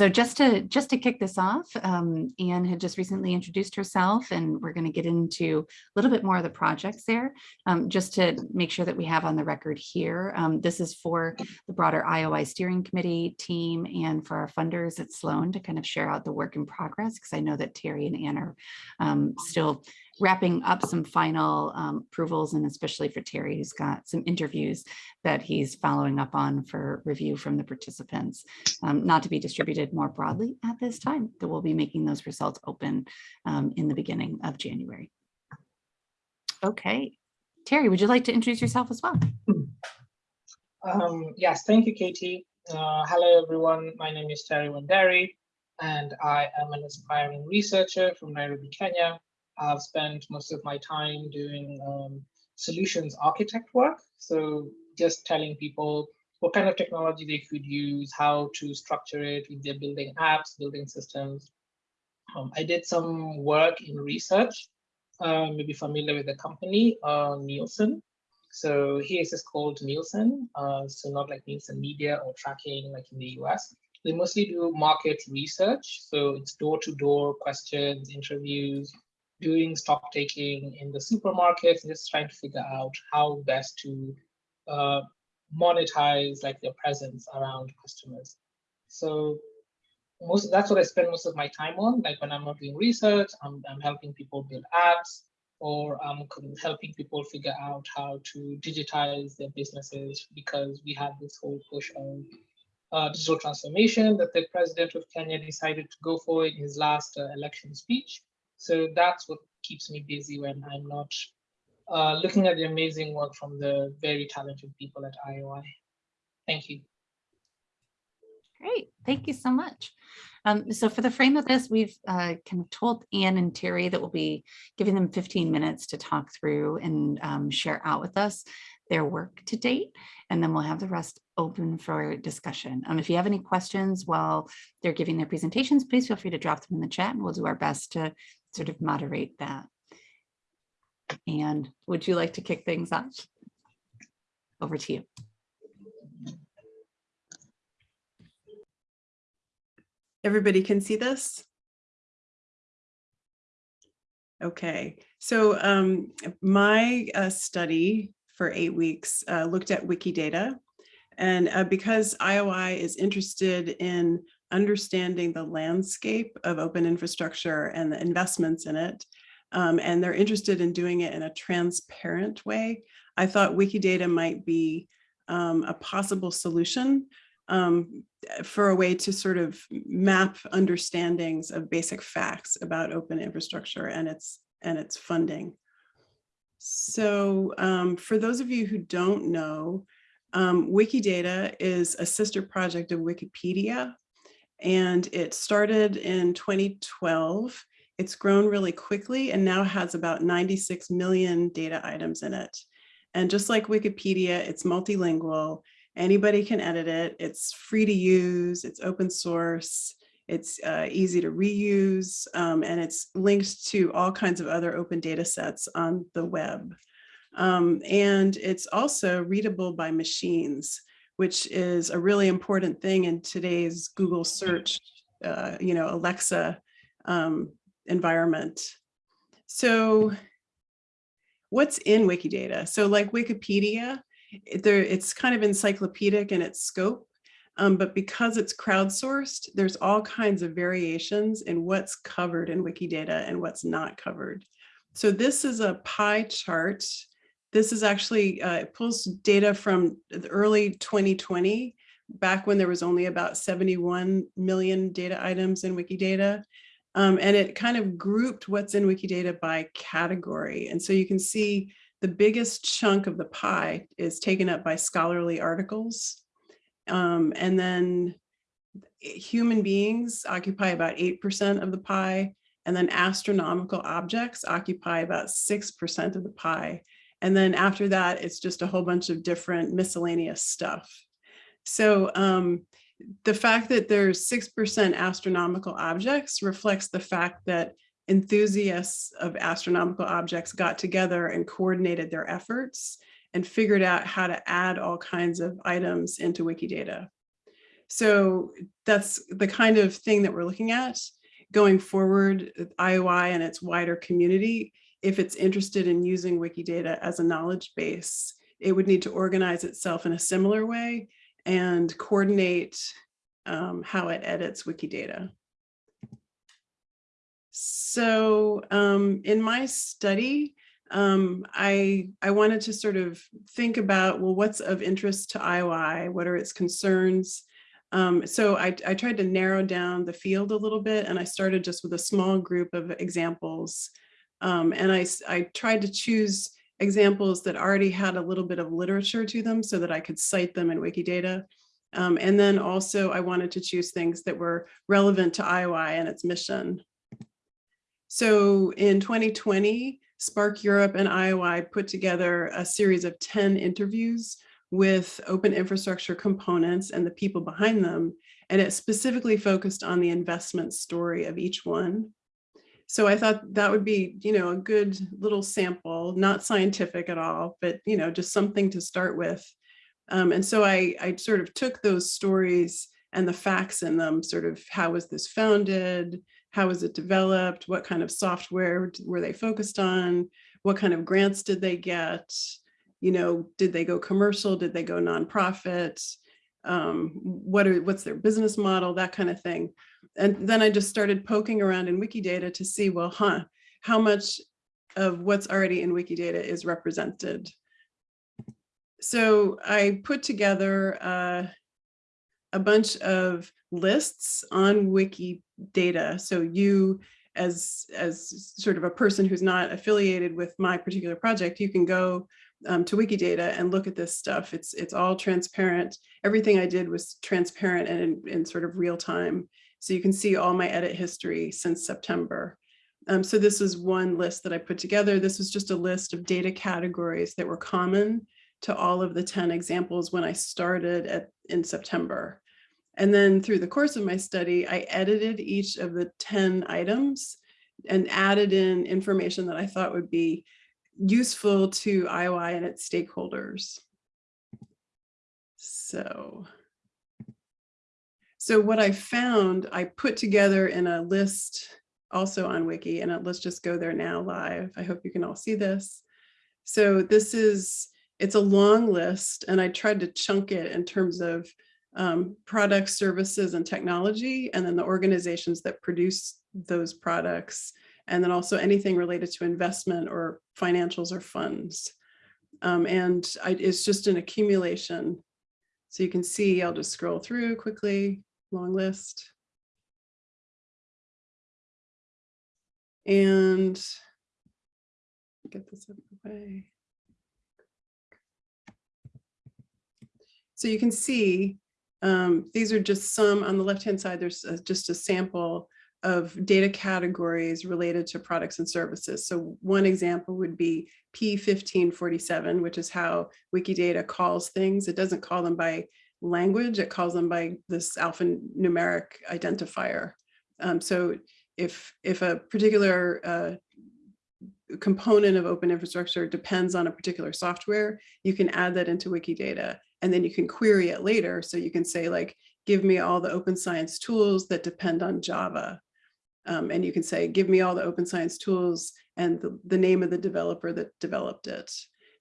so just to just to kick this off, um, Anne had just recently introduced herself and we're going to get into a little bit more of the projects there, um, just to make sure that we have on the record here. Um, this is for the broader IOI steering committee team and for our funders at Sloan to kind of share out the work in progress because I know that Terry and Anne are um, still wrapping up some final um, approvals and especially for Terry, who's got some interviews that he's following up on for review from the participants, um, not to be distributed more broadly at this time, that we'll be making those results open um, in the beginning of January. Okay, Terry, would you like to introduce yourself as well? Um, yes, thank you, Katie. Uh, hello, everyone. My name is Terry Wanderi, and I am an aspiring researcher from Nairobi, Kenya. I've spent most of my time doing um, solutions architect work. So just telling people what kind of technology they could use, how to structure it if they're building apps, building systems. Um, I did some work in research, uh, maybe familiar with the company, uh, Nielsen. So here is called Nielsen, uh, so not like Nielsen Media or tracking like in the US. They mostly do market research. So it's door-to-door -door questions, interviews, doing stock taking in the supermarkets, just trying to figure out how best to uh, monetize like their presence around customers. So most that's what I spend most of my time on. Like when I'm not doing research, I'm, I'm helping people build apps or I'm helping people figure out how to digitize their businesses because we have this whole push of uh, digital transformation that the president of Kenya decided to go for in his last uh, election speech. So that's what keeps me busy when I'm not uh, looking at the amazing work from the very talented people at IOI. Thank you. Great, thank you so much. Um, so for the frame of this, we've uh, kind of told Anne and Terry that we'll be giving them 15 minutes to talk through and um, share out with us their work to date, and then we'll have the rest open for discussion. Um, if you have any questions while they're giving their presentations, please feel free to drop them in the chat and we'll do our best to sort of moderate that. And would you like to kick things off? Over to you. Everybody can see this? Okay, so um, my uh, study for eight weeks uh, looked at Wikidata. And uh, because IOI is interested in understanding the landscape of open infrastructure and the investments in it, um, and they're interested in doing it in a transparent way, I thought Wikidata might be um, a possible solution um, for a way to sort of map understandings of basic facts about open infrastructure and its and its funding. So um, for those of you who don't know, um, Wikidata is a sister project of Wikipedia, and it started in 2012. It's grown really quickly and now has about 96 million data items in it. And just like Wikipedia, it's multilingual. Anybody can edit it. It's free to use. It's open source. It's uh, easy to reuse, um, and it's linked to all kinds of other open data sets on the web. Um, and it's also readable by machines, which is a really important thing in today's Google search, uh, you know, Alexa um, environment. So what's in Wikidata? So like Wikipedia, there, it's kind of encyclopedic in its scope, um, but because it's crowdsourced, there's all kinds of variations in what's covered in Wikidata and what's not covered. So this is a pie chart. This is actually, uh, it pulls data from the early 2020, back when there was only about 71 million data items in Wikidata. Um, and it kind of grouped what's in Wikidata by category. And so you can see the biggest chunk of the pie is taken up by scholarly articles. Um, and then human beings occupy about 8% of the pie, and then astronomical objects occupy about 6% of the pie. And then after that, it's just a whole bunch of different miscellaneous stuff. So um, the fact that there's 6% astronomical objects reflects the fact that enthusiasts of astronomical objects got together and coordinated their efforts and figured out how to add all kinds of items into Wikidata. So that's the kind of thing that we're looking at going forward, IOI and its wider community, if it's interested in using Wikidata as a knowledge base, it would need to organize itself in a similar way and coordinate um, how it edits Wikidata. So um, in my study, um, I, I wanted to sort of think about, well, what's of interest to IOI? What are its concerns? Um, so I, I tried to narrow down the field a little bit and I started just with a small group of examples. Um, and I, I tried to choose examples that already had a little bit of literature to them so that I could cite them in Wikidata. Um, and then also I wanted to choose things that were relevant to IOI and its mission. So in 2020, SPARC Europe and IOI put together a series of 10 interviews with open infrastructure components and the people behind them. And it specifically focused on the investment story of each one. So I thought that would be, you know, a good little sample, not scientific at all, but, you know, just something to start with. Um, and so I, I sort of took those stories and the facts in them, sort of how was this founded? How was it developed? What kind of software were they focused on? What kind of grants did they get? You know, did they go commercial? Did they go nonprofit? Um, what are what's their business model? That kind of thing. And then I just started poking around in Wikidata to see, well, huh, how much of what's already in Wikidata is represented. So I put together uh, a bunch of lists on Wikidata. So you as, as sort of a person who's not affiliated with my particular project, you can go um, to Wikidata and look at this stuff. It's, it's all transparent. Everything I did was transparent and in, in sort of real time. So you can see all my edit history since September. Um, so this is one list that I put together. This was just a list of data categories that were common to all of the 10 examples when I started at, in September. And then through the course of my study, I edited each of the 10 items and added in information that I thought would be useful to IOI and its stakeholders. So, so what I found, I put together in a list also on Wiki, and let's just go there now live. I hope you can all see this. So this is, it's a long list, and I tried to chunk it in terms of um, products, services, and technology, and then the organizations that produce those products, and then also anything related to investment or financials or funds. Um, and I, it's just an accumulation. So you can see, I'll just scroll through quickly, long list. And get this out of the way. So you can see um, these are just some on the left-hand side, there's a, just a sample of data categories related to products and services. So one example would be P1547, which is how Wikidata calls things. It doesn't call them by language, it calls them by this alphanumeric identifier. Um, so if, if a particular uh, component of open infrastructure depends on a particular software, you can add that into Wikidata and then you can query it later. So you can say like, give me all the open science tools that depend on Java. Um, and you can say, give me all the open science tools and the, the name of the developer that developed it.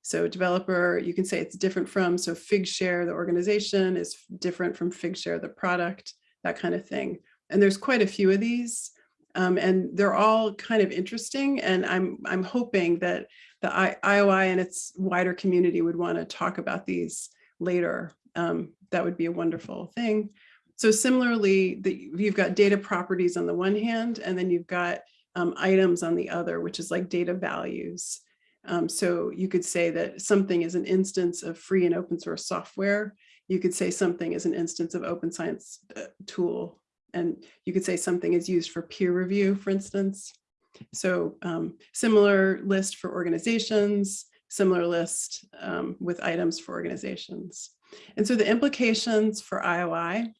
So developer, you can say it's different from, so Figshare, the organization is different from Figshare, the product, that kind of thing. And there's quite a few of these. Um, and they're all kind of interesting. And I'm, I'm hoping that the I, IOI and its wider community would want to talk about these later. Um, that would be a wonderful thing. So similarly, the, you've got data properties on the one hand, and then you've got um, items on the other, which is like data values. Um, so you could say that something is an instance of free and open source software. You could say something is an instance of open science uh, tool. And you could say something is used for peer review, for instance. So um, similar list for organizations, similar list um, with items for organizations. And so the implications for IOI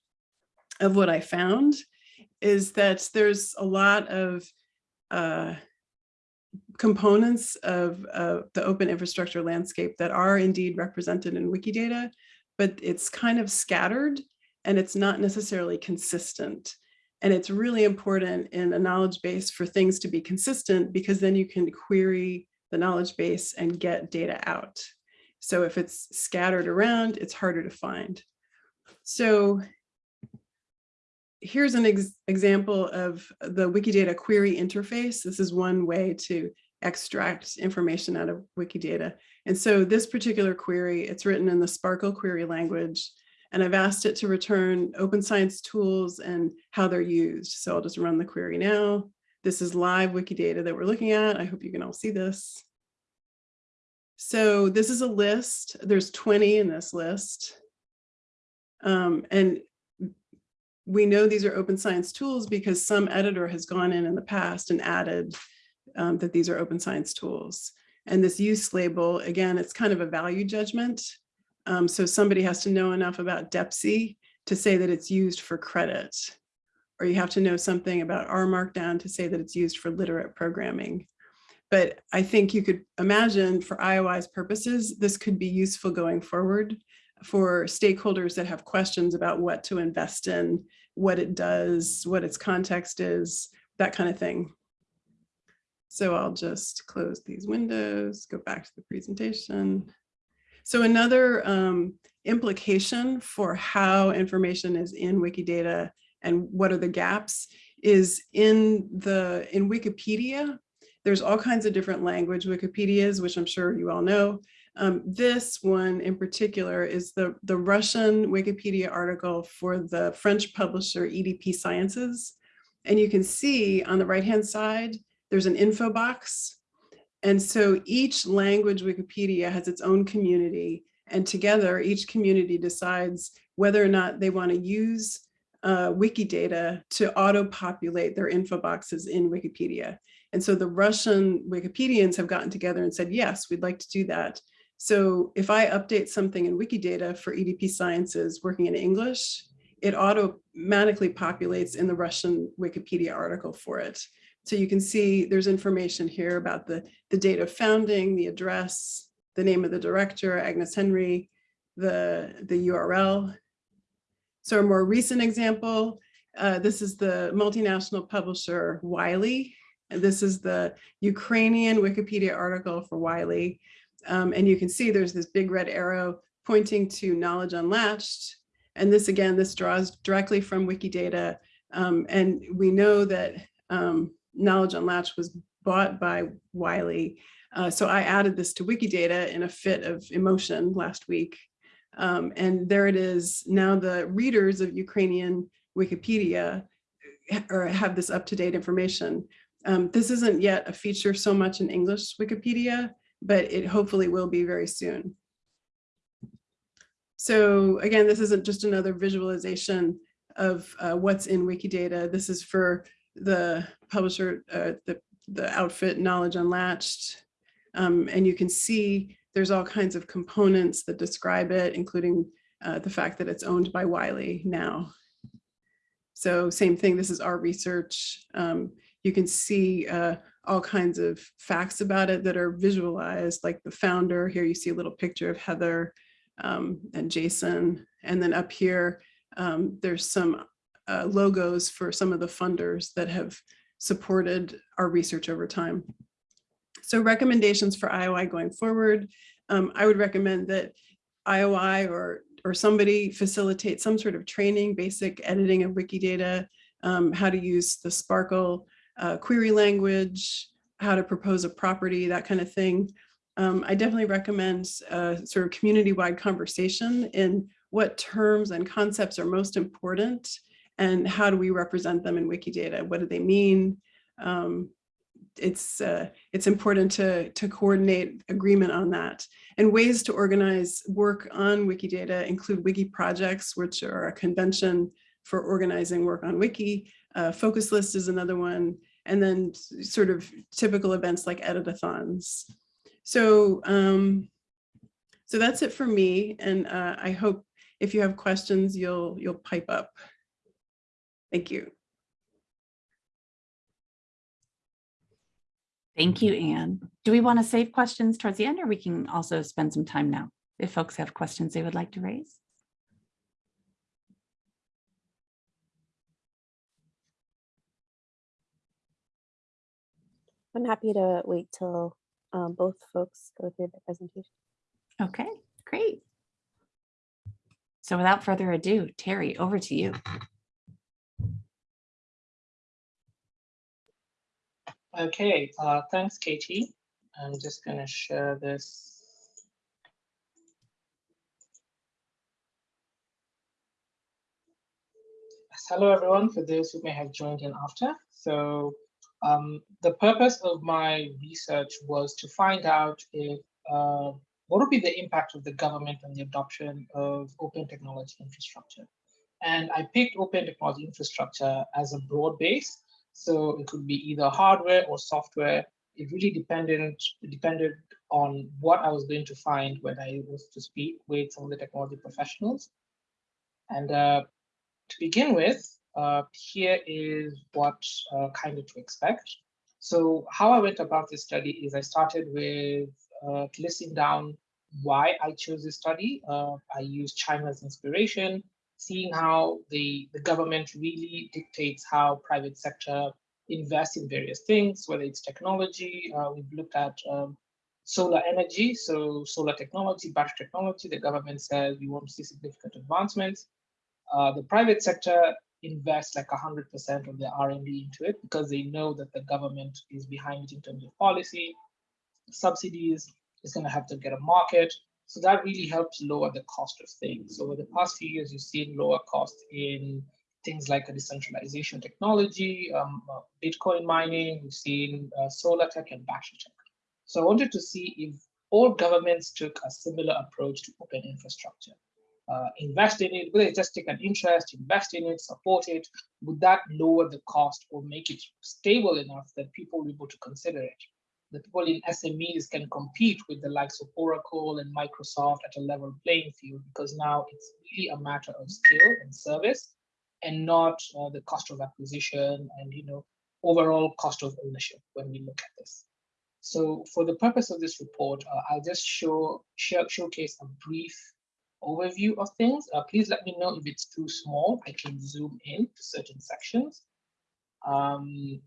of what I found is that there's a lot of uh, components of uh, the open infrastructure landscape that are indeed represented in Wikidata, but it's kind of scattered and it's not necessarily consistent. And it's really important in a knowledge base for things to be consistent because then you can query the knowledge base and get data out. So if it's scattered around, it's harder to find. So here's an ex example of the Wikidata query interface. This is one way to extract information out of Wikidata. And so this particular query, it's written in the SPARQL query language, and I've asked it to return open science tools and how they're used. So I'll just run the query now. This is live Wikidata that we're looking at. I hope you can all see this. So this is a list. There's 20 in this list. Um, and we know these are open science tools because some editor has gone in in the past and added um, that these are open science tools. And this use label, again, it's kind of a value judgment. Um, so somebody has to know enough about Depsy to say that it's used for credit. Or you have to know something about R Markdown to say that it's used for literate programming. But I think you could imagine for IOI's purposes, this could be useful going forward for stakeholders that have questions about what to invest in, what it does, what its context is, that kind of thing. So I'll just close these windows, go back to the presentation. So another um, implication for how information is in Wikidata and what are the gaps is in the in Wikipedia, there's all kinds of different language Wikipedias, which I'm sure you all know. Um, this one in particular is the, the Russian Wikipedia article for the French publisher EDP Sciences. And you can see on the right-hand side, there's an info box. And so each language Wikipedia has its own community and together each community decides whether or not they want to use uh, Wikidata to auto-populate their info boxes in Wikipedia. And so the Russian Wikipedians have gotten together and said, yes, we'd like to do that. So if I update something in Wikidata for EDP Sciences working in English, it automatically populates in the Russian Wikipedia article for it. So you can see there's information here about the, the date of founding, the address, the name of the director, Agnès Henri, the, the URL. So a more recent example, uh, this is the multinational publisher Wiley. And this is the Ukrainian Wikipedia article for Wiley. Um, and you can see there's this big red arrow pointing to knowledge unlatched. And this again, this draws directly from Wikidata. Um, and we know that um, knowledge unlatched was bought by Wiley. Uh, so I added this to Wikidata in a fit of emotion last week. Um, and there it is. Now the readers of Ukrainian Wikipedia or have this up-to-date information. Um, this isn't yet a feature so much in English Wikipedia, but it hopefully will be very soon. So again, this isn't just another visualization of uh, what's in Wikidata. This is for the publisher, uh, the, the outfit Knowledge Unlatched. Um, and you can see there's all kinds of components that describe it, including uh, the fact that it's owned by Wiley now. So same thing, this is OurResearch. Um, you can see uh, all kinds of facts about it that are visualized, like the founder. Here you see a little picture of Heather um, and Jason. And then up here, um, there's some uh, logos for some of the funders that have supported OurResearch over time. So recommendations for IOI going forward, um, I would recommend that IOI or, or somebody facilitate some sort of training, basic editing of Wikidata, um, how to use the SPARQL uh, query language, how to propose a property, that kind of thing. Um, I definitely recommend a sort of community-wide conversation in what terms and concepts are most important and how do we represent them in Wikidata? What do they mean? Um, it's uh, it's important to to coordinate agreement on that. And ways to organize work on Wikidata include wiki projects, which are a convention for organizing work on wiki. Uh, focus list is another one and then sort of typical events like editathons. So, um, so that's it for me. And uh, I hope if you have questions, you'll, you'll pipe up. Thank you. Thank you, Anne. Do we want to save questions towards the end or we can also spend some time now if folks have questions they would like to raise? I'm happy to wait till um, both folks go through the presentation. Okay, great. So without further ado, Terry, over to you. Okay, uh, thanks, Katie. I'm just gonna share this. Hello, everyone, for those who may have joined in after. So um, the purpose of my research was to find out if uh, what would be the impact of the government on the adoption of open technology infrastructure. And I picked open technology infrastructure as a broad base. So it could be either hardware or software. It really depended, depended on what I was going to find when I was to speak with some of the technology professionals. And uh, to begin with, uh, here is what uh, kind of to expect. So how I went about this study is I started with uh, listing down why I chose this study. Uh, I used China's inspiration, seeing how the, the government really dictates how private sector invests in various things, whether it's technology. Uh, we've looked at um, solar energy, so solar technology, battery technology. The government says we want to see significant advancements. Uh, the private sector invests like 100% of their R&D into it because they know that the government is behind it in terms of policy, subsidies, it's going to have to get a market. So that really helps lower the cost of things. So over the past few years, you've seen lower costs in things like a decentralization technology, um, uh, Bitcoin mining, we've seen uh, solar tech and battery tech. So I wanted to see if all governments took a similar approach to open infrastructure. Uh, invest in it, whether just take an interest, invest in it, support it, would that lower the cost or make it stable enough that people will be able to consider it? The people in SMEs can compete with the likes of Oracle and Microsoft at a level playing field because now it's really a matter of skill and service and not uh, the cost of acquisition and you know overall cost of ownership when we look at this. So for the purpose of this report, uh, I'll just show, show showcase a brief overview of things. Uh, please let me know if it's too small. I can zoom in to certain sections. Um,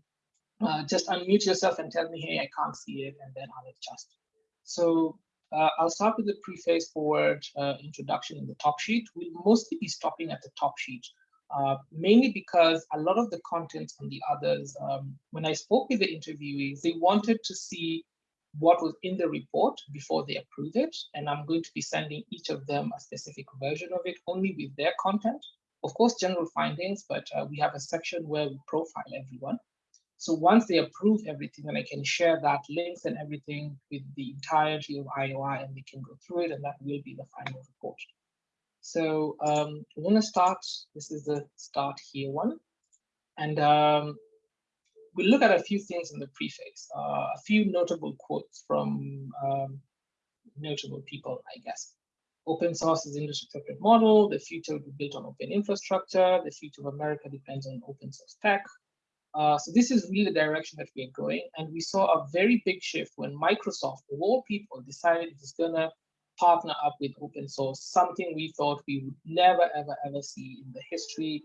uh, just unmute yourself and tell me, hey, I can't see it, and then I'll adjust. So uh, I'll start with the preface forward uh, introduction in the top sheet. We'll mostly be stopping at the top sheet, uh, mainly because a lot of the contents on the others, um, when I spoke with the interviewees, they wanted to see what was in the report before they approve it. And I'm going to be sending each of them a specific version of it only with their content. Of course, general findings, but uh, we have a section where we profile everyone. So once they approve everything, then I can share that links and everything with the entirety of IOI and they can go through it and that will be the final report. So um, I'm gonna start, this is the start here one. And um, we'll look at a few things in the preface, uh, a few notable quotes from um, notable people, I guess. Open source is industry separate model. The future will be built on open infrastructure. The future of America depends on open source tech. Uh, so this is really the direction that we're going. And we saw a very big shift when Microsoft, of all people, decided it was gonna partner up with open source, something we thought we would never, ever, ever see in the history.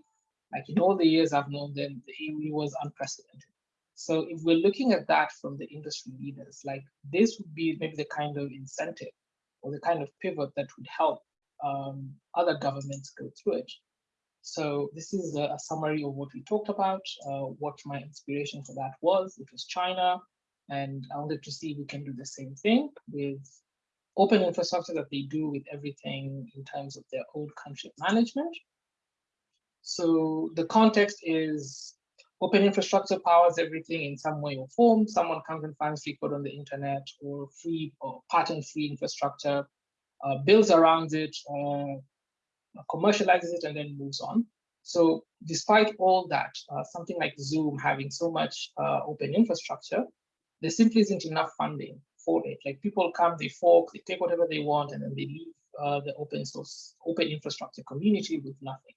Like in all the years I've known them, it was unprecedented. So if we're looking at that from the industry leaders, like this would be maybe the kind of incentive or the kind of pivot that would help um, other governments go through it. So this is a, a summary of what we talked about, uh, what my inspiration for that was. It was China, and I wanted to see if we can do the same thing with open infrastructure that they do with everything in terms of their own country management. So the context is open infrastructure powers everything in some way or form. Someone comes and finds free code on the internet or free or patent-free infrastructure, uh, builds around it, uh, commercializes it, and then moves on. So despite all that, uh, something like Zoom having so much uh, open infrastructure, there simply isn't enough funding for it. Like people come, they fork, they take whatever they want, and then they leave uh, the open source, open infrastructure community with nothing.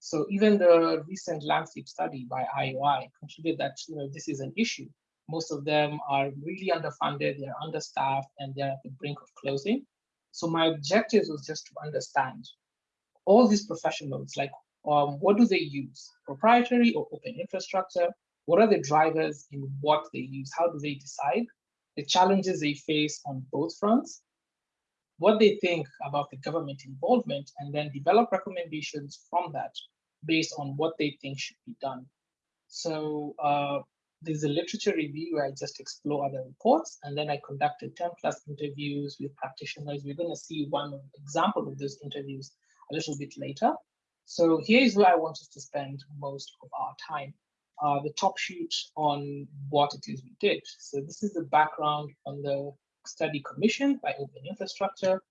So even the recent landscape study by IOI concluded that you know this is an issue. Most of them are really underfunded, they're understaffed, and they're at the brink of closing. So my objective was just to understand all these professionals, like um, what do they use, proprietary or open infrastructure? What are the drivers in what they use? How do they decide? The challenges they face on both fronts, what they think about the government involvement, and then develop recommendations from that based on what they think should be done. So uh, there's a literature review where I just explore other reports, and then I conducted 10 plus interviews with practitioners. We're going to see one example of those interviews a little bit later. So here is where I want us to spend most of our time. Uh, the top sheet on what it is we did. So this is the background on the study commissioned by Open Infrastructure,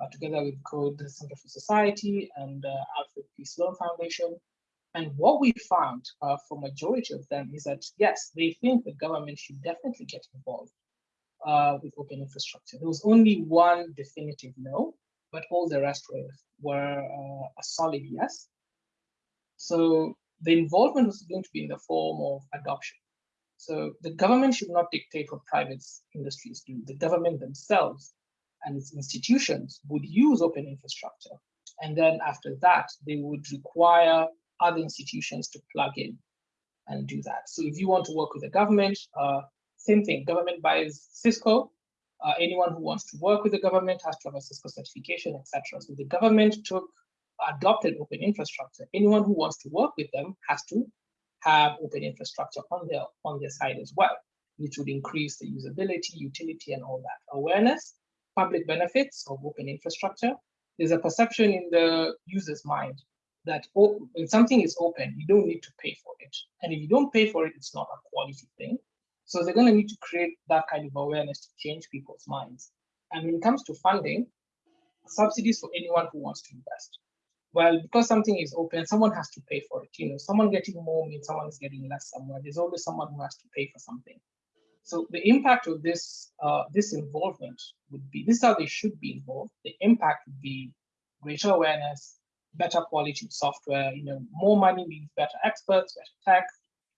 uh, together with Code Center for Society and uh, Alfred P. Sloan Foundation. And what we found uh, for majority of them is that, yes, they think the government should definitely get involved with open infrastructure. There was only one definitive no, but all the rest were, were a solid yes. So the involvement was going to be in the form of adoption. So the government should not dictate what private industries do. The government themselves and its institutions would use open infrastructure. And then after that, they would require other institutions to plug in and do that. So if you want to work with the government, uh, same thing, government buys Cisco. Uh, anyone who wants to work with the government has to have a Cisco certification, etc. So the government took adopted open infrastructure. Anyone who wants to work with them has to have open infrastructure on their on their side as well, which would increase the usability, utility, and all that. Awareness, public benefits of open infrastructure. There's a perception in the user's mind that oh, when something is open, you don't need to pay for it. And if you don't pay for it, it's not a quality thing. So they're going to need to create that kind of awareness to change people's minds. And when it comes to funding, subsidies for anyone who wants to invest. Well, because something is open, someone has to pay for it. You know, someone getting more means someone is getting less somewhere. There's always someone who has to pay for something. So the impact of this uh, this involvement would be this is how they should be involved. The impact would be greater awareness, better quality software. You know, more money means better experts, better tech,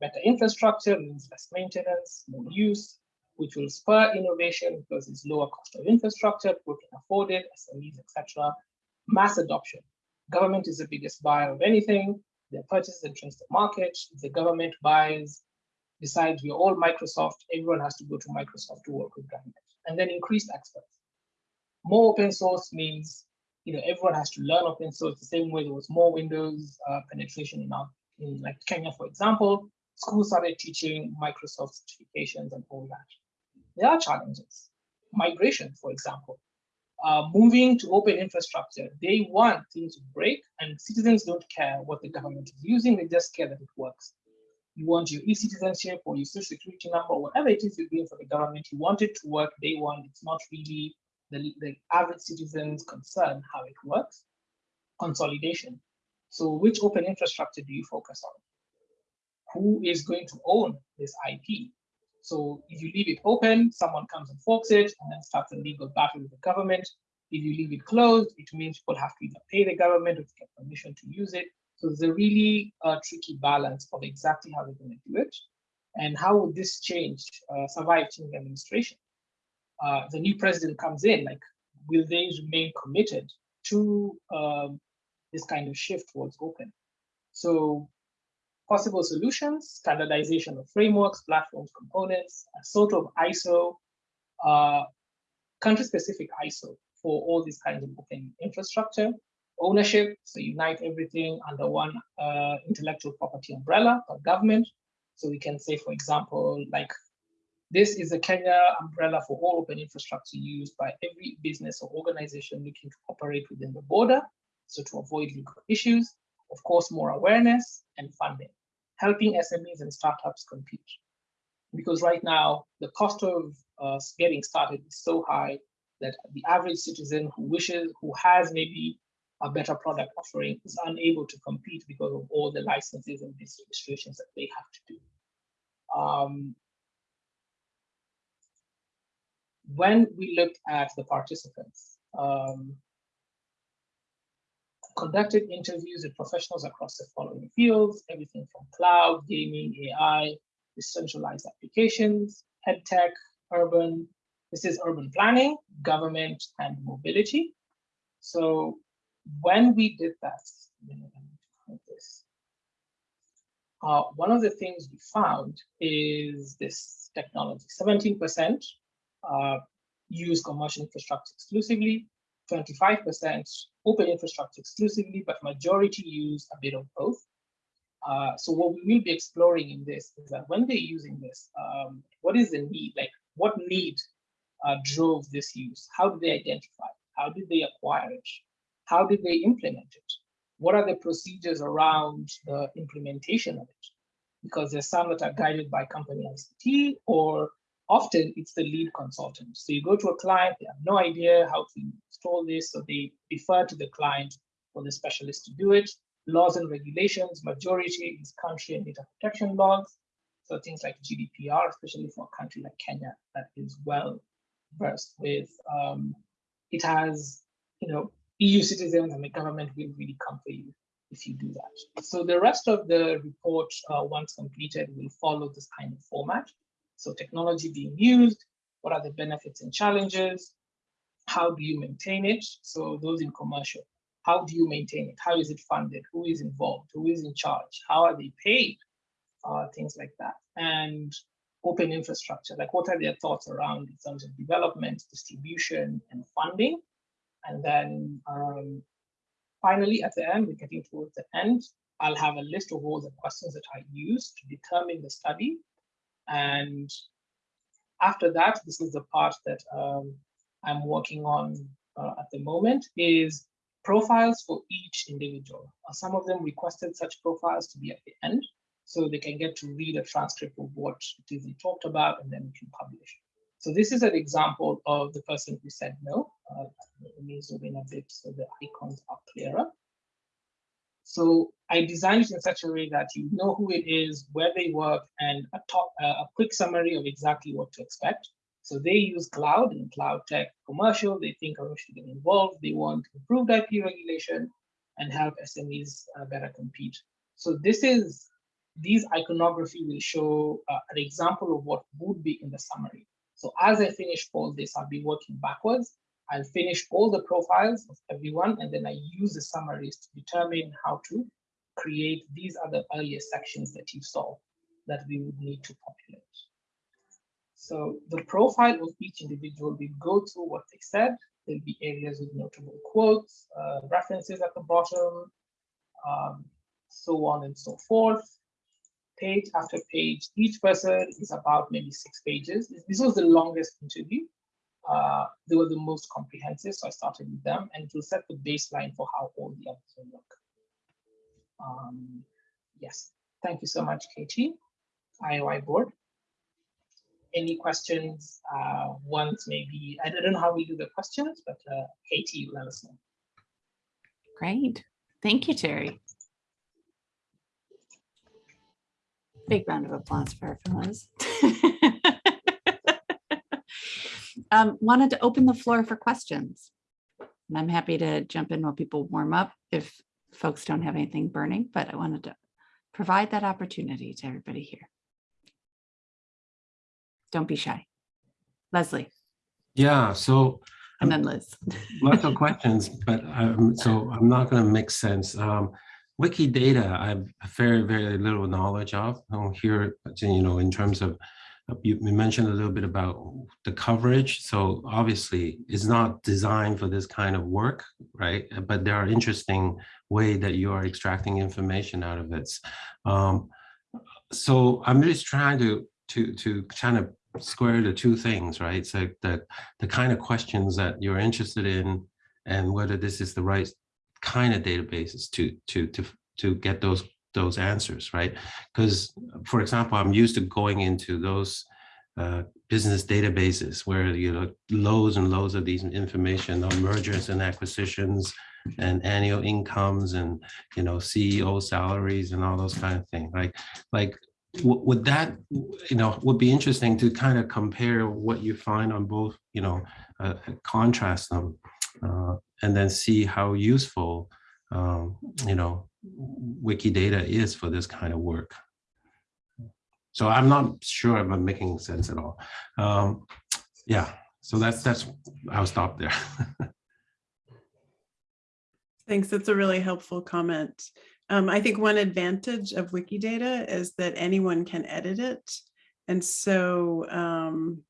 better infrastructure means less maintenance, more use, which will spur innovation because it's lower cost of infrastructure, people can afford it, SMEs, etc. Mass adoption government is the biggest buyer of anything. Their purchase enters the market. The government buys, decides we're all Microsoft, everyone has to go to Microsoft to work with government. And then increased access. More open source means you know everyone has to learn open source the same way there was more Windows uh, penetration in, our, in like Kenya, for example. Schools started teaching Microsoft certifications and all that. There are challenges. Migration, for example uh, moving to open infrastructure, they want things to break and citizens don't care what the government is using, they just care that it works. You want your e-citizenship or your social security number, whatever it is you're doing for the government, you want it to work day one. It's not really the, the average citizen's concern how it works. Consolidation. So which open infrastructure do you focus on? Who is going to own this IP? So if you leave it open, someone comes and forks it and then starts a legal battle with the government. If you leave it closed, it means people have to either pay the government or get permission to use it. So there's a really uh, tricky balance of exactly how they're going to do it. And how would this change, uh, survive change administration? Uh, the new president comes in, like, will they remain committed to um, this kind of shift towards open? So possible solutions, standardization of frameworks, platforms, components, a sort of ISO, uh, country-specific ISO for all these kinds of open infrastructure, ownership, so unite everything under one uh, intellectual property umbrella or government. So we can say, for example, like this is a Kenya umbrella for all open infrastructure used by every business or organization looking to operate within the border. So to avoid legal issues, of course, more awareness and funding helping SMEs and startups compete. Because right now, the cost of uh, getting started is so high that the average citizen who wishes, who has maybe a better product offering is unable to compete because of all the licenses and registrations that they have to do. Um, when we looked at the participants, um, conducted interviews with professionals across the following fields, everything from cloud, gaming, AI, decentralized applications, head tech, urban, this is urban planning, government, and mobility. So when we did that, uh, one of the things we found is this technology. 17% uh, use commercial infrastructure exclusively, 25% open infrastructure exclusively, but majority use a bit of both. Uh, so what we will be exploring in this is that when they're using this, um, what is the need? Like what need uh, drove this use? How did they identify? How did they acquire it? How did they implement it? What are the procedures around the implementation of it? Because there's some that are guided by company ICT or often it's the lead consultant. So you go to a client, they have no idea how to install this, so they defer to the client or the specialist to do it. Laws and regulations, majority is country and data protection laws. So things like GDPR, especially for a country like Kenya that is well versed with. Um, it has, you know, EU citizens and the government will really come for you if you do that. So the rest of the report, uh, once completed, will follow this kind of format. So technology being used, what are the benefits and challenges? How do you maintain it? So those in commercial, how do you maintain it? How is it funded? Who is involved? Who is in charge? How are they paid? Uh, things like that. And open infrastructure, like what are their thoughts around in terms of development, distribution, and funding? And then um, finally, at the end, we're getting towards the end, I'll have a list of all the questions that I used to determine the study. And after that, this is the part that um, I'm working on uh, at the moment is profiles for each individual. Uh, some of them requested such profiles to be at the end so they can get to read a transcript of what it is talked about and then we can publish. So this is an example of the person who said no. Uh, let me zoom in a bit so the icons are clearer. So I designed it in such a way that you know who it is, where they work, and a, top, uh, a quick summary of exactly what to expect. So they use cloud and cloud tech commercial. They think commercial get involved. They want improved IP regulation and help SMEs uh, better compete. So this is, these iconography will show uh, an example of what would be in the summary. So as I finish all this, I'll be working backwards. I'll finish all the profiles of everyone, and then I use the summaries to determine how to create these other earlier sections that you saw that we would need to populate. So the profile of each individual will go through what they said. There'll be areas with notable quotes, uh, references at the bottom, um, so on and so forth. Page after page, each person is about maybe six pages. This was the longest interview. Uh, they were the most comprehensive, so I started with them, and it will set the baseline for how all the others will look. Um, yes, thank you so much, Katie, IOI board any questions uh, once maybe, I don't know how we do the questions, but uh, Katie, let us know. Great. Thank you, Terry. Big round of applause for our fellows. um, wanted to open the floor for questions. And I'm happy to jump in while people warm up if folks don't have anything burning, but I wanted to provide that opportunity to everybody here. Don't be shy. Leslie Yeah, so and then Liz. lots of questions, but um, so I'm not going to make sense. Um, Wikidata, I have very, very little knowledge of here, you know, in terms of, you mentioned a little bit about the coverage. So obviously it's not designed for this kind of work, right? But there are interesting way that you are extracting information out of it. Um, so I'm just trying to, to, to kind of square the two things, right? So the, the kind of questions that you're interested in and whether this is the right kind of databases to, to, to, to get those, those answers, right? Because for example, I'm used to going into those uh, business databases where you know loads and loads of these information on mergers and acquisitions and annual incomes and you know CEO salaries and all those kind of things, right? Like would that you know would be interesting to kind of compare what you find on both you know uh, contrast them uh, and then see how useful um, you know wikidata is for this kind of work so i'm not sure if i'm making sense at all um, yeah so that's that's i'll stop there Thanks. That's a really helpful comment. Um, I think one advantage of Wikidata is that anyone can edit it. And so um,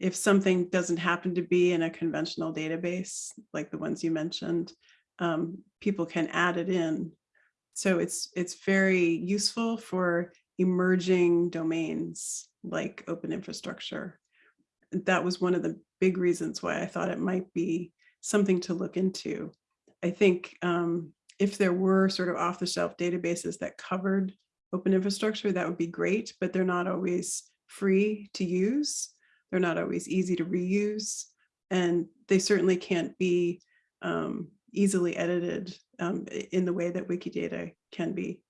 if something doesn't happen to be in a conventional database, like the ones you mentioned, um, people can add it in. So it's it's very useful for emerging domains like open infrastructure. That was one of the big reasons why I thought it might be something to look into. I think um, if there were sort of off the shelf databases that covered open infrastructure, that would be great, but they're not always free to use. They're not always easy to reuse. And they certainly can't be um, easily edited um, in the way that Wikidata can be.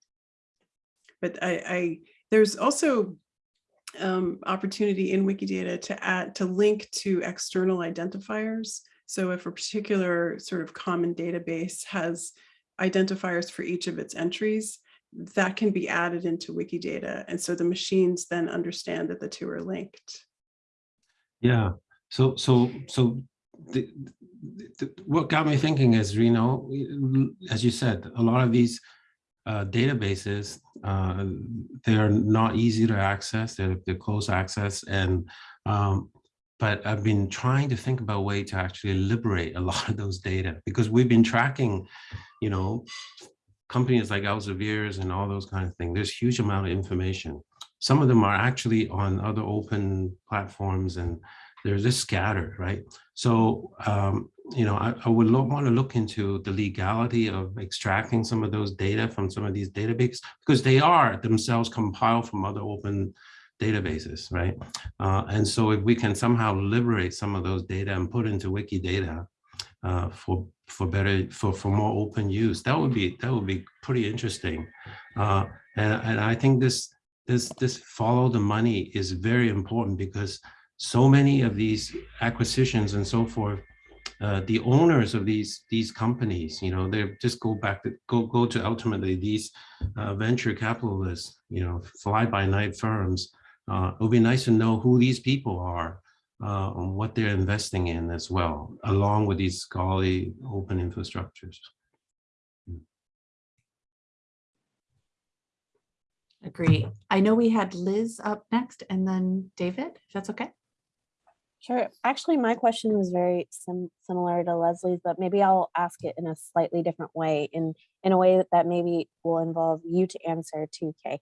But I, I there's also um, opportunity in Wikidata to add to link to external identifiers. So if a particular sort of common database has identifiers for each of its entries, that can be added into Wikidata. And so the machines then understand that the two are linked. Yeah, so, so, so the, the, what got me thinking is, Reno, as you said, a lot of these uh, databases, uh, they are not easy to access, they're, they're close access and, um, but I've been trying to think about a way to actually liberate a lot of those data because we've been tracking, you know, companies like Elsevier's and all those kind of things. There's huge amount of information. Some of them are actually on other open platforms and they're just scattered, right? So, um, you know, I, I would want to look into the legality of extracting some of those data from some of these databases because they are themselves compiled from other open databases, right? Uh, and so if we can somehow liberate some of those data and put into Wikidata uh, for for better for for more open use, that would be that would be pretty interesting. Uh, and and I think this this this follow the money is very important because so many of these acquisitions and so forth, uh, the owners of these these companies, you know, they just go back to go go to ultimately these uh, venture capitalists, you know, fly by night firms. Uh, it would be nice to know who these people are, uh, and what they're investing in as well, along with these scholarly open infrastructures. Agree. I know we had Liz up next and then David, if that's okay. Sure. Actually, my question was very sim- similar to Leslie's, but maybe I'll ask it in a slightly different way, in in a way that, that maybe will involve you to answer too, Kay.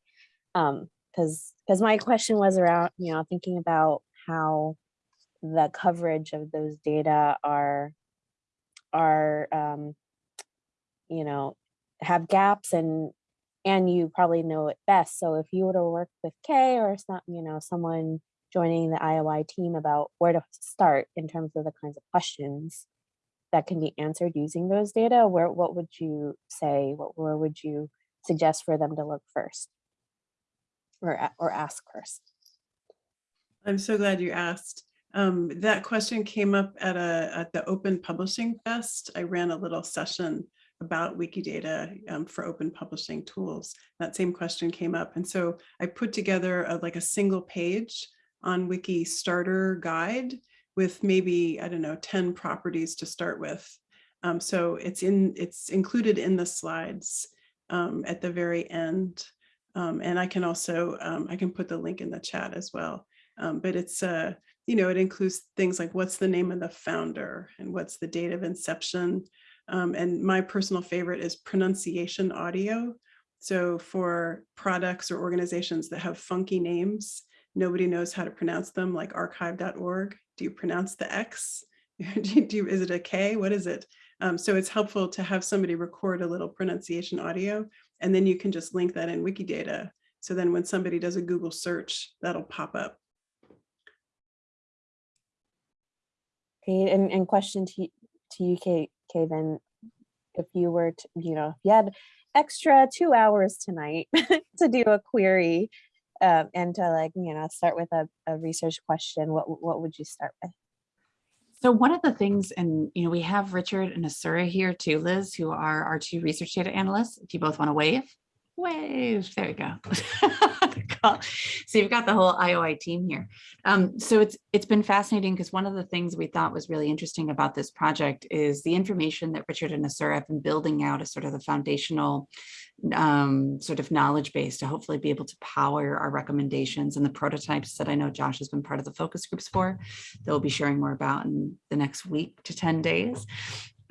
Um, because because my question was around, you know, thinking about how the coverage of those data are are um, you know, have gaps and and you probably know it best. So if you were to work with Kay or some, you know, someone joining the IOI team about where to start in terms of the kinds of questions that can be answered using those data, where what would you say? What where would you suggest for them to look first? Or or ask first? I'm so glad you asked. Um, that question came up at a at the Open Publishing Fest. I ran a little session about Wikidata um, for open publishing tools. That same question came up. And so I put together a, like a single page on Wiki starter guide with maybe, I don't know, 10 properties to start with. Um, so it's in it's included in the slides um, at the very end. Um, and I can also, um, I can put the link in the chat as well. Um, but it's, uh, you know, it includes things like what's the name of the founder and what's the date of inception. Um, and my personal favorite is pronunciation audio. So for products or organizations that have funky names, nobody knows how to pronounce them, like arXiv.org. Do you pronounce the X? do you, do you- is it a K? What is it? Um, so it's helpful to have somebody record a little pronunciation audio, and then you can just link that in Wikidata. So then when somebody does a Google search, that'll pop up. Okay, and, and question to, to you, Kay, Kay, then, if you were to, you know, if you had extra two hours tonight to do a query uh, and to like, you know, start with a, a research question, what, what would you start with? So one of the things, and you know, we have Richard and Asura here too, Liz, who are our two research data analysts, if you both want to wave. Wave. There we go. So you've got the whole IOI team here. Um, so it's it's been fascinating because one of the things we thought was really interesting about this project is the information that Richard and Asura have been building out as sort of the foundational um, sort of knowledge base to hopefully be able to power our recommendations and the prototypes that I know Josh has been part of the focus groups for, that we'll be sharing more about in the next week to 10 days,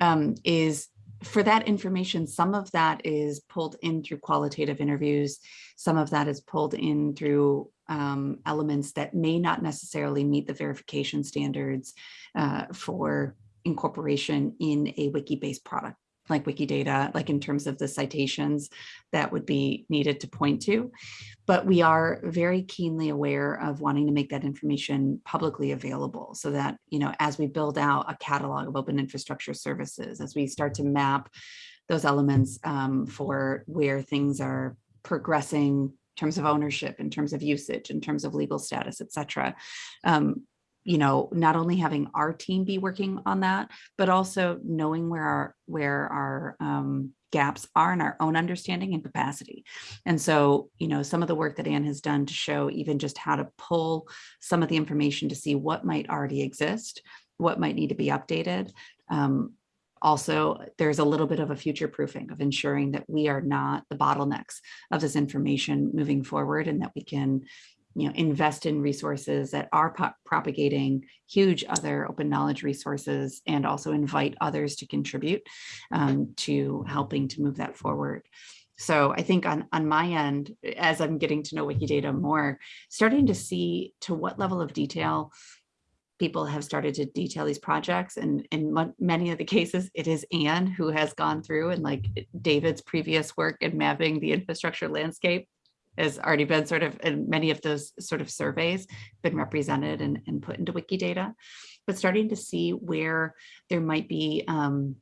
um, is for that information, some of that is pulled in through qualitative interviews. Some of that is pulled in through um, elements that may not necessarily meet the verification standards uh, for incorporation in a wiki-based product like Wikidata, like in terms of the citations that would be needed to point to. But we are very keenly aware of wanting to make that information publicly available so that, you know, as we build out a catalog of open infrastructure services, as we start to map those elements um, for where things are progressing in terms of ownership, in terms of usage, in terms of legal status, et cetera. Um, you know, not only having our team be working on that, but also knowing where our where our um, gaps are in our own understanding and capacity. And so, you know, some of the work that Anne has done to show even just how to pull some of the information to see what might already exist, what might need to be updated. Um, also, there's a little bit of a future proofing of ensuring that we are not the bottlenecks of this information moving forward and that we can you know, invest in resources that are propagating huge other open knowledge resources and also invite others to contribute um, to helping to move that forward. So I think on, on my end, as I'm getting to know Wikidata more, starting to see to what level of detail people have started to detail these projects and in many of the cases it is Anne who has gone through and like David's previous work in mapping the infrastructure landscape has already been sort of in many of those sort of surveys been represented and, and put into Wikidata, but starting to see where there might be um,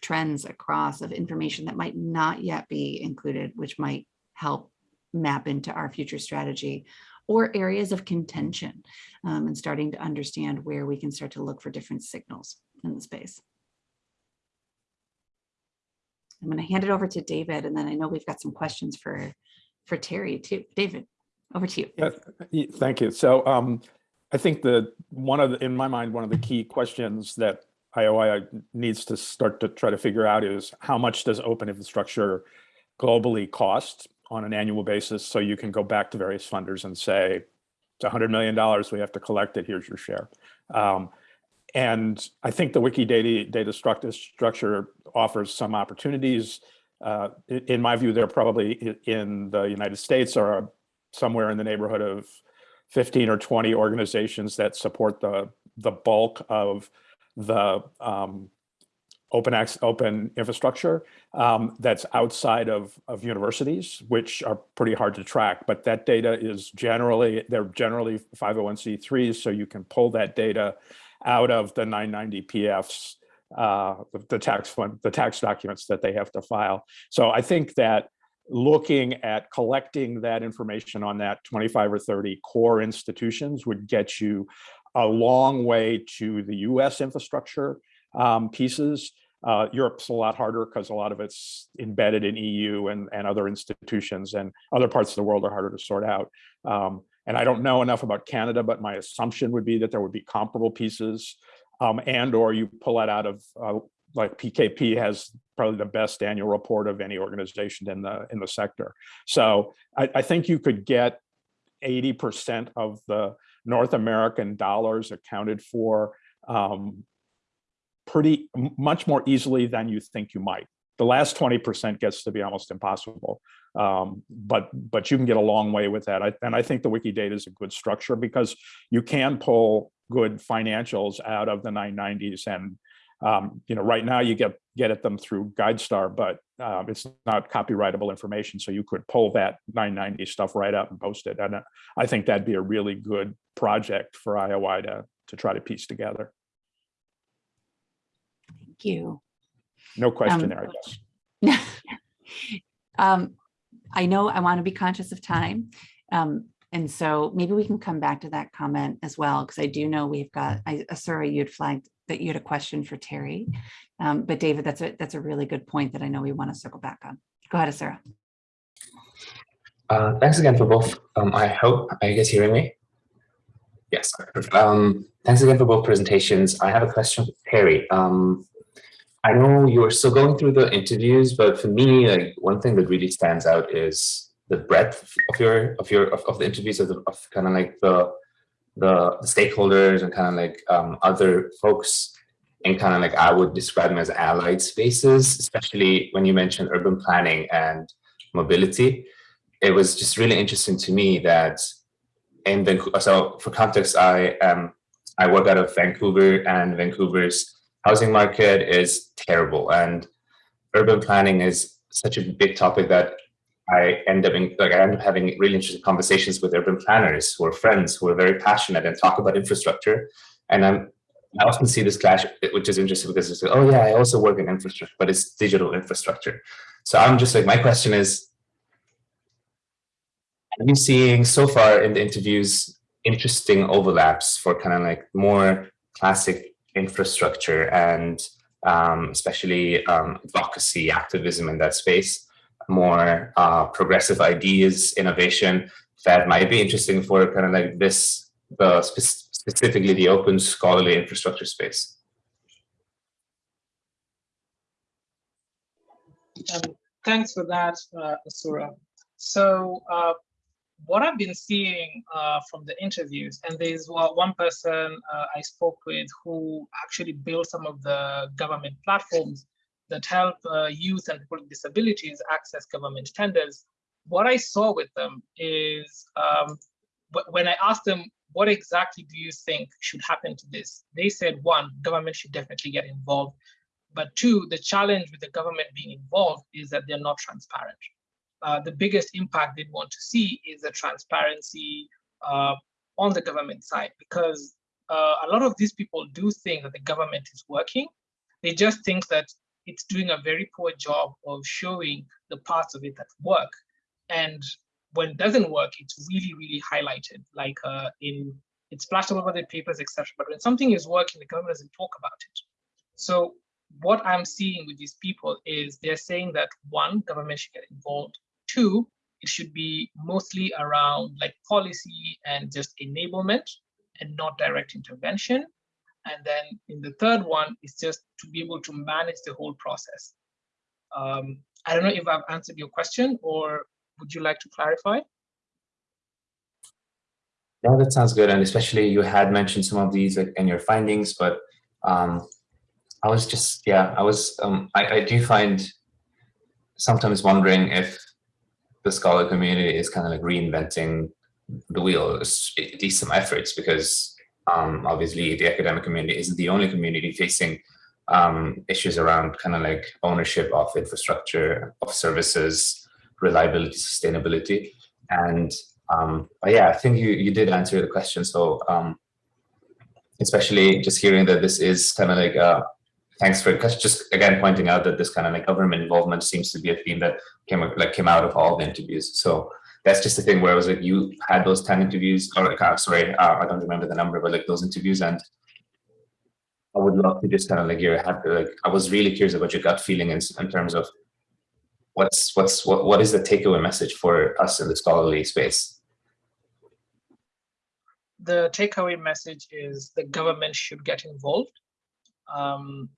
trends across of information that might not yet be included, which might help map into our future strategy or areas of contention um, and starting to understand where we can start to look for different signals in the space. I'm going to hand it over to David, and then I know we've got some questions for for Terry too. David, over to you. Yeah, thank you. So um, I think that one of the, in my mind, one of the key questions that IOI needs to start to try to figure out is how much does open infrastructure globally cost on an annual basis? So you can go back to various funders and say, it's $100 million, we have to collect it, here's your share. Um, and I think the Wikidata data structure offers some opportunities uh, in my view, they're probably in the United States or somewhere in the neighborhood of 15 or 20 organizations that support the, the bulk of the um, open access, open infrastructure um, that's outside of, of universities, which are pretty hard to track. But that data is generally, they're generally 501c3s, so you can pull that data out of the 990 PFs uh, the, tax fund, the tax documents that they have to file. So I think that looking at collecting that information on that 25 or 30 core institutions would get you a long way to the US infrastructure um, pieces. Uh, Europe's a lot harder because a lot of it's embedded in EU and, and other institutions and other parts of the world are harder to sort out. Um, and I don't know enough about Canada, but my assumption would be that there would be comparable pieces um, and or you pull that out of uh, like PKP has probably the best annual report of any organization in the in the sector. So I, I think you could get 80% of the North American dollars accounted for um, pretty much more easily than you think you might. The last 20% gets to be almost impossible, um, but but you can get a long way with that. I, and I think the Wikidata is a good structure because you can pull good financials out of the 990s. And um, you know, right now you get get at them through GuideStar, but um, it's not copyrightable information. So you could pull that 990 stuff right up and post it. And uh, I think that'd be a really good project for IOI to, to try to piece together. Thank you. No question um, there, I guess. um, I know I want to be conscious of time. Um, and so maybe we can come back to that comment as well, because I do know we've got, I, Asura, you'd flagged that you had a question for Terry. Um, but David, that's a, that's a really good point that I know we want to circle back on. Go ahead, Asura. Uh, thanks again for both. Um, I hope, are you guys hearing me? Yes. Um, thanks again for both presentations. I have a question for Terry. Um, I know you are still going through the interviews, but for me, like one thing that really stands out is the breadth of your of your of, of the interviews of, the, of kind of like the, the stakeholders and kind of like um, other folks and kind of like I would describe them as allied spaces, especially when you mentioned urban planning and mobility. It was just really interesting to me that in Vancouver, so for context, I um I work out of Vancouver and Vancouver's housing market is terrible and urban planning is such a big topic that I end up in, like I end up having really interesting conversations with urban planners who are friends who are very passionate and talk about infrastructure. And I'm I often see this clash, which is interesting because it's like, oh yeah, I also work in infrastructure, but it's digital infrastructure. So I'm just like, my question is, are you seeing so far in the interviews interesting overlaps for kind of like more classic infrastructure and um, especially um, advocacy, activism in that space, more uh, progressive ideas, innovation that might be interesting for kind of like this, the spe specifically the open scholarly infrastructure space. Um, thanks for that, uh, Asura. So uh, what I've been seeing uh, from the interviews, and there's one person uh, I spoke with who actually built some of the government platforms that help uh, youth and people with disabilities access government tenders. What I saw with them is um, when I asked them, what exactly do you think should happen to this? They said, one, government should definitely get involved. But two, the challenge with the government being involved is that they're not transparent. Uh, the biggest impact they'd want to see is the transparency uh, on the government side, because uh, a lot of these people do think that the government is working. They just think that it's doing a very poor job of showing the parts of it that work. And when it doesn't work, it's really, really highlighted, like uh, in it's splashed all over the papers, etc. But when something is working, the government doesn't talk about it. So what I'm seeing with these people is they're saying that one, government should get involved. Two, it should be mostly around like policy and just enablement and not direct intervention. And then in the third one is just to be able to manage the whole process. Um, I don't know if I've answered your question or would you like to clarify? Yeah, that sounds good. And especially you had mentioned some of these in your findings, but um, I was just, yeah, I was, um, I, I do find sometimes wondering if the scholar community is kind of like reinventing the wheel, at least some efforts, because um, obviously the academic community isn't the only community facing um, issues around kind of like ownership of infrastructure, of services, reliability, sustainability. And um, but yeah, I think you, you did answer the question. So um, especially just hearing that this is kind of like, uh, thanks for just again pointing out that this kind of like government involvement seems to be a theme that came like came out of all the interviews. So that's just the thing where I was like, you had those 10 interviews, or like, uh, sorry, uh, I don't remember the number, but like those interviews and I would love to just kind of like your like I was really curious about your gut feeling in, in terms of what's what's what what is the takeaway message for us in the scholarly space? The takeaway message is the government should get involved. Um,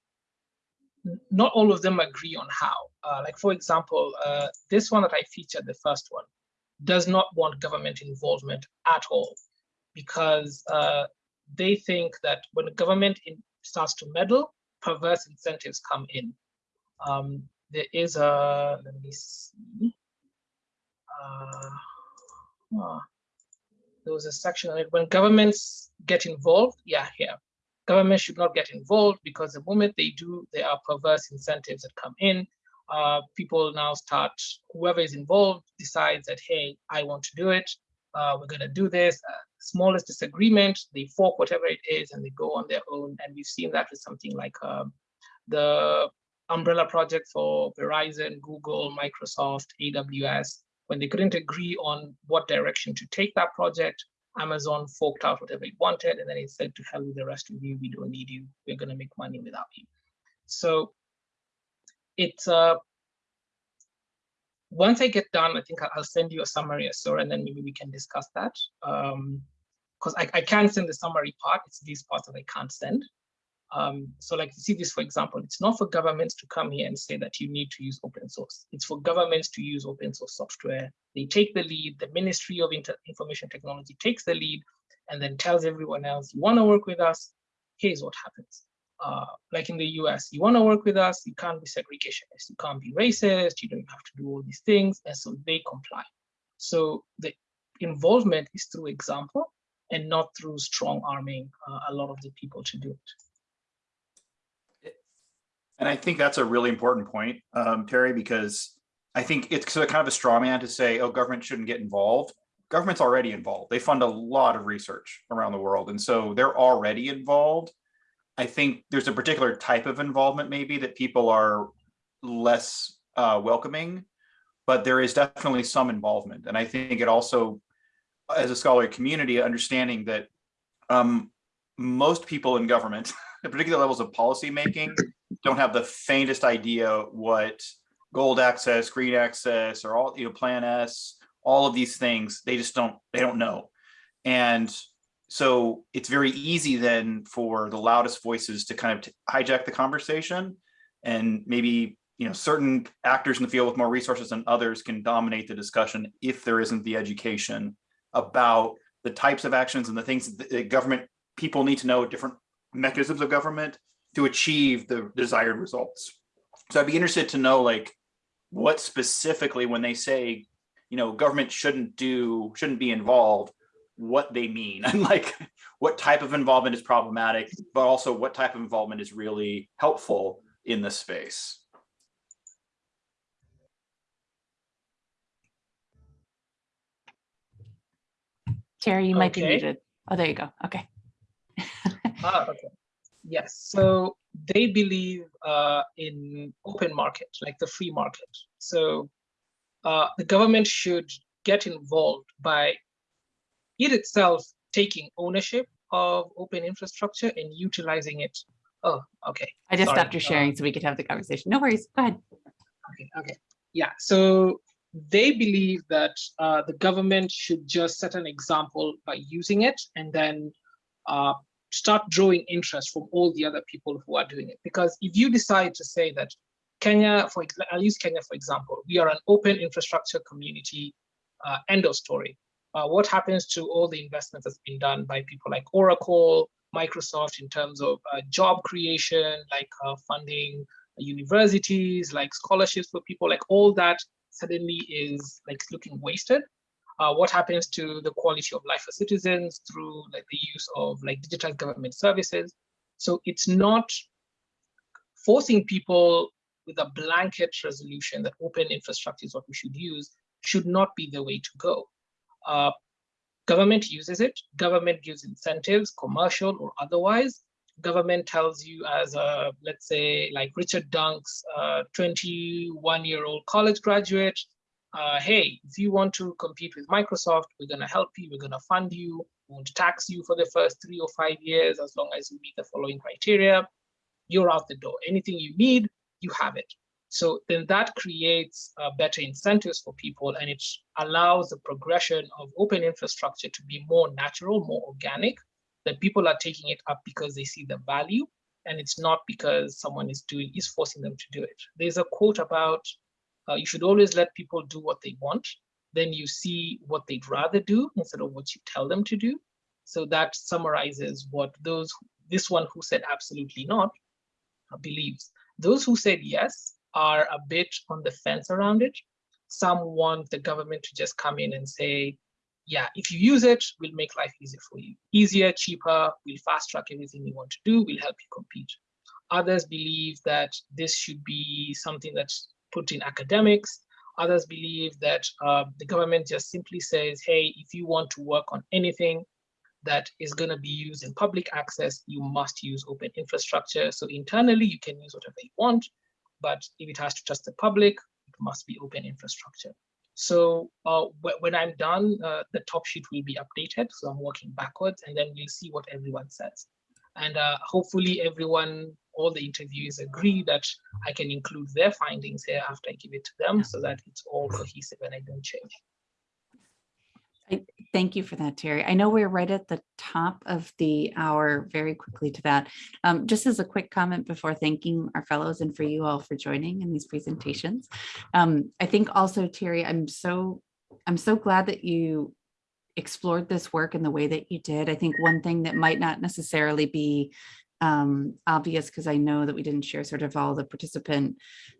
not all of them agree on how. Uh, like for example, uh, this one that I featured, the first one, does not want government involvement at all because uh, they think that when the government in, starts to meddle, perverse incentives come in. Um, there is a, let me see. Uh, there was a section on it. When governments get involved, yeah, here. Government should not get involved because the moment they do, there are perverse incentives that come in. Uh, people now start, whoever is involved decides that, hey, I want to do it. Uh, we're going to do this. Uh, smallest disagreement, they fork whatever it is and they go on their own. And we've seen that with something like um, the umbrella project for Verizon, Google, Microsoft, AWS, when they couldn't agree on what direction to take that project, Amazon forked out whatever it wanted, and then it said to hell with the rest of you, we don't need you, we're gonna make money without you. So it's uh, once I get done, I think I'll, send you a summary, so and then maybe we can discuss that. Um, because I, I can send the summary part. It's these parts that I can't send. Um, so like you see this, for example, it's not for governments to come here and say that you need to use open source. It's for governments to use open source software. They take the lead, the Ministry of Inter Information Technology takes the lead and then tells everyone else, you wanna work with us, here's what happens. Uh, like in the US, you wanna work with us, you can't be segregationist, you can't be racist, you don't have to do all these things, and so they comply. So the involvement is through example and not through strong arming uh, a lot of the people to do it. And I think that's a really important point, um, Terry, because I think it's kind of a straw man to say, oh, government shouldn't get involved. Government's already involved. They fund a lot of research around the world. And so they're already involved. I think there's a particular type of involvement maybe that people are less uh, welcoming, but there is definitely some involvement. And I think it also as a scholarly community, understanding that um, most people in government, at particular levels of policy making, don't have the faintest idea what gold access, green access, or all you know, Plan S, all of these things. They just don't. They don't know, and so it's very easy then for the loudest voices to kind of hijack the conversation, and maybe you know certain actors in the field with more resources than others can dominate the discussion if there isn't the education about the types of actions and the things that the government people need to know different mechanisms of government to achieve the desired results. So I'd be interested to know like what specifically when they say, you know, government shouldn't do, shouldn't be involved, what they mean and like what type of involvement is problematic, but also what type of involvement is really helpful in this space. Terry, you might be Okay. muted. Oh, there you go. Okay. Ah, okay. Yes, so they believe uh, in open market, like the free market. So uh, the government should get involved by it itself taking ownership of open infrastructure and utilizing it. Oh, okay. I just Sorry, stopped your uh, sharing so we could have the conversation. No worries. Go ahead. Okay, okay. Yeah, so they believe that uh, the government should just set an example by using it and then uh, start drawing interest from all the other people who are doing it. Because if you decide to say that Kenya, for I'll use Kenya for example, we are an open infrastructure community, uh, end of story. Uh, what happens to all the investments that's been done by people like Oracle, Microsoft in terms of uh, job creation, like uh, funding universities, like scholarships for people, like all that suddenly is like looking wasted. Uh, what happens to the quality of life for citizens through like the use of like digital government services? So it's not forcing people with a blanket resolution that open infrastructure is what we should use should not be the way to go. Uh, government uses it, government gives incentives, commercial or otherwise. Government tells you as a, let's say like Richard Dunk's 21 year old college graduate, uh, hey, if you want to compete with Microsoft, we're gonna help you, we're gonna fund you, we won't tax you for the first three or five years as long as you meet the following criteria. You're out the door. Anything you need, you have it. So then that creates uh, better incentives for people and it allows the progression of open infrastructure to be more natural, more organic, that people are taking it up because they see the value and it's not because someone is doing is forcing them to do it. There's a quote about uh, you should always let people do what they want, then you see what they'd rather do instead of what you tell them to do. So that summarizes what those this one who said absolutely not uh, believes. Those who said yes are a bit on the fence around it. Some want the government to just come in and say, yeah, if you use it, we'll make life easier for you. Easier, cheaper, we'll fast track everything you want to do, we'll help you compete. Others believe that this should be something that's put in academics. Others believe that uh, the government just simply says, hey, if you want to work on anything that is going to be used in public access, you must use open infrastructure. So internally, you can use whatever you want, but if it has to trust the public, it must be open infrastructure. So uh, when I'm done, uh, the top sheet will be updated. So I'm working backwards and then we'll see what everyone says. And uh, hopefully everyone all the interviewees agree that I can include their findings here after I give it to them so that it's all cohesive and I don't change. Thank you for that, Terry. I know we're right at the top of the hour, very quickly to that. Um, just as a quick comment before thanking our fellows and for you all for joining in these presentations. Um, I think also, Terry, I'm so, I'm so glad that you explored this work in the way that you did. I think one thing that might not necessarily be um, obvious because I know that we didn't share sort of all the participant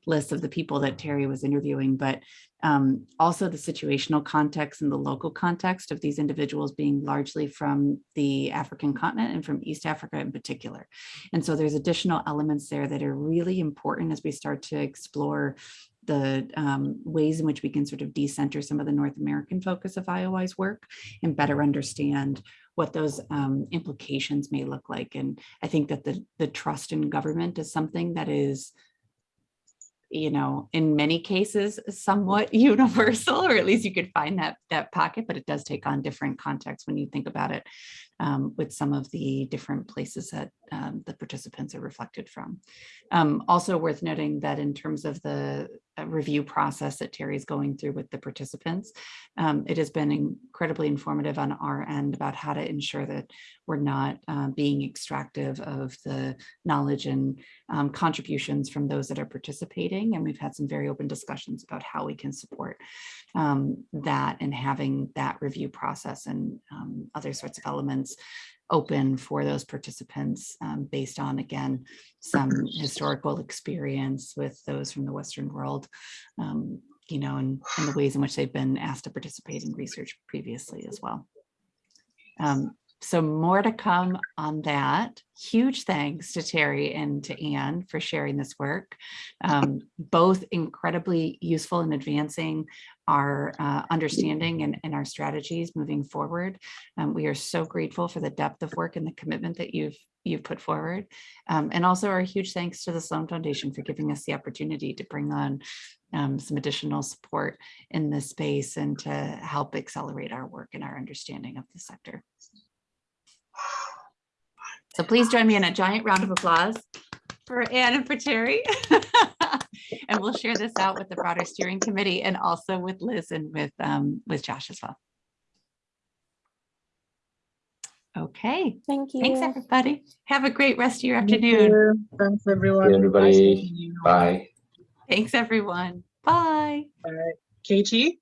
lists of the people that Terry was interviewing, but um, also the situational context and the local context of these individuals being largely from the African continent and from East Africa in particular. And so there's additional elements there that are really important as we start to explore the um, ways in which we can sort of decenter some of the North American focus of IOI's work and better understand what those um, implications may look like. And I think that the, the trust in government is something that is you know, in many cases, somewhat universal, or at least you could find that that pocket, but it does take on different contexts when you think about it um, with some of the different places that um, the participants are reflected from. Um, also worth noting that in terms of the uh, review process that Terry's going through with the participants, um, it has been incredibly informative on our end about how to ensure that we're not uh, being extractive of the knowledge and um, contributions from those that are participating. And we've had some very open discussions about how we can support um, that and having that review process and other sorts of elements open for those participants um, based on, again, some historical experience with those from the Western world, um, you know, and, and the ways in which they've been asked to participate in research previously as well. Um, so more to come on that. Huge thanks to Terry and to Anne for sharing this work. Um, both incredibly useful in advancing our uh, understanding and, and, our strategies moving forward. Um, we are so grateful for the depth of work and the commitment that you've you've put forward. Um, and also our huge thanks to the Sloan Foundation for giving us the opportunity to bring on um, some additional support in this space and to help accelerate our work and our understanding of the sector. So please join me in a giant round of applause for Anne and for Terry. and we'll share this out with the broader steering committee and also with Liz and with, um, with Josh as well. Okay, Thank you. thanks everybody. Have a great rest of your Thank afternoon. you. Thanks, everyone. Thank you, Nice everybody. Bye. Thanks everyone. Bye. Bye. Katie?